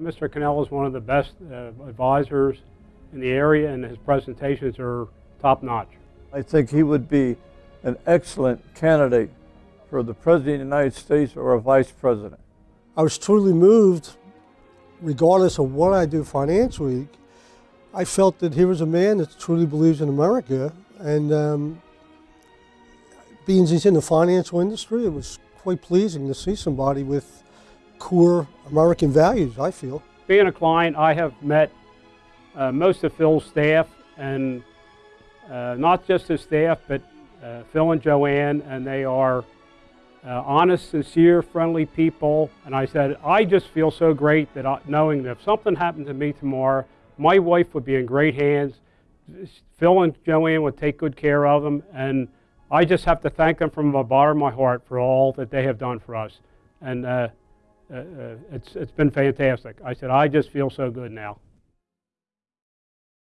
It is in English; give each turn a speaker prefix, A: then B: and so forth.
A: Mr. Cannell is one of the best uh, advisors in the area, and his presentations are top-notch.
B: I think he would be an excellent candidate for the President of the United States or a Vice President.
C: I was truly moved, regardless of what I do financially. I felt that here was a man that truly believes in America, and um, being he's in the financial industry, it was quite pleasing to see somebody with core American values, I feel.
A: Being a client, I have met uh, most of Phil's staff, and uh, not just his staff, but uh, Phil and Joanne, and they are uh, honest, sincere, friendly people. And I said, I just feel so great that I, knowing that if something happened to me tomorrow, my wife would be in great hands. Phil and Joanne would take good care of them, and I just have to thank them from the bottom of my heart for all that they have done for us. And uh, uh it's, it's been fantastic. I said, I just feel so good now.